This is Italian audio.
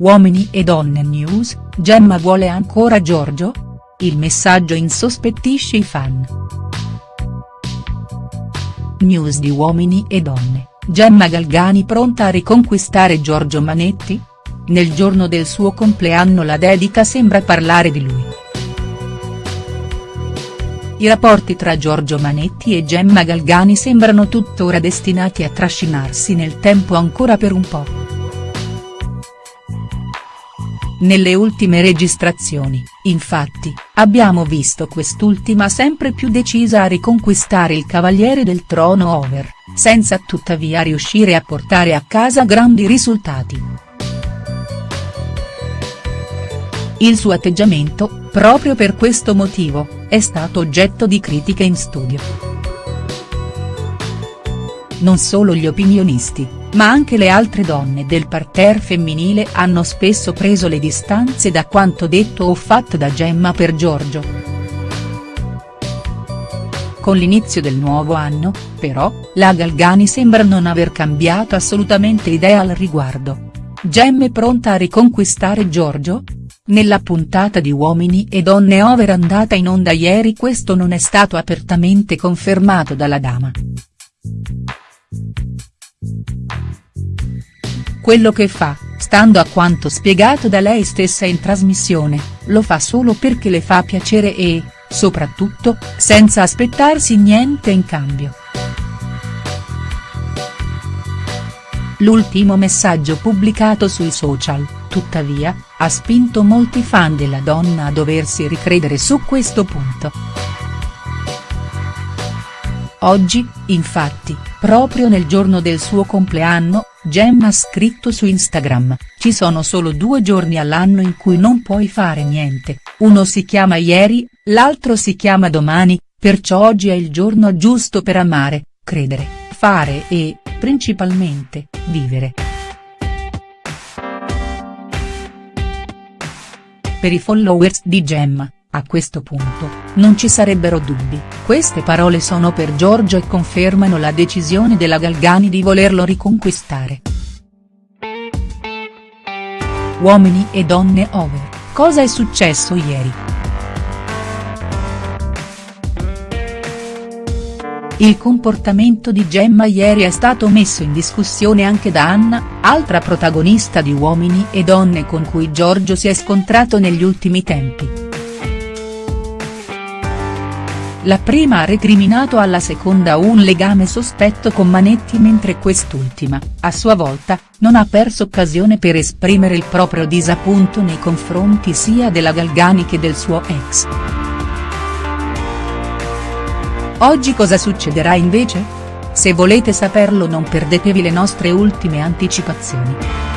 Uomini e donne news, Gemma vuole ancora Giorgio? Il messaggio insospettisce i fan. News di Uomini e donne, Gemma Galgani pronta a riconquistare Giorgio Manetti? Nel giorno del suo compleanno la dedica sembra parlare di lui. I rapporti tra Giorgio Manetti e Gemma Galgani sembrano tuttora destinati a trascinarsi nel tempo ancora per un po'. Nelle ultime registrazioni, infatti, abbiamo visto quest'ultima sempre più decisa a riconquistare il Cavaliere del Trono over, senza tuttavia riuscire a portare a casa grandi risultati. Il suo atteggiamento, proprio per questo motivo, è stato oggetto di critiche in studio. Non solo gli opinionisti, ma anche le altre donne del parterre femminile hanno spesso preso le distanze da quanto detto o fatto da Gemma per Giorgio. Con l'inizio del nuovo anno, però, la Galgani sembra non aver cambiato assolutamente idea al riguardo. Gemma è pronta a riconquistare Giorgio? Nella puntata di Uomini e Donne Over andata in onda ieri questo non è stato apertamente confermato dalla dama. Quello che fa, stando a quanto spiegato da lei stessa in trasmissione, lo fa solo perché le fa piacere e, soprattutto, senza aspettarsi niente in cambio. L'ultimo messaggio pubblicato sui social, tuttavia, ha spinto molti fan della donna a doversi ricredere su questo punto. Oggi, infatti, proprio nel giorno del suo compleanno, Gemma ha scritto su Instagram, ci sono solo due giorni all'anno in cui non puoi fare niente, uno si chiama ieri, l'altro si chiama domani, perciò oggi è il giorno giusto per amare, credere, fare e, principalmente, vivere. Per i followers di Gemma, a questo punto, non ci sarebbero dubbi, queste parole sono per Giorgio e confermano la decisione della Galgani di volerlo riconquistare. Uomini e donne over, cosa è successo ieri?. Il comportamento di Gemma ieri è stato messo in discussione anche da Anna, altra protagonista di Uomini e Donne con cui Giorgio si è scontrato negli ultimi tempi. La prima ha recriminato alla seconda un legame sospetto con Manetti mentre quest'ultima, a sua volta, non ha perso occasione per esprimere il proprio disappunto nei confronti sia della Galgani che del suo ex. Oggi cosa succederà invece? Se volete saperlo non perdetevi le nostre ultime anticipazioni.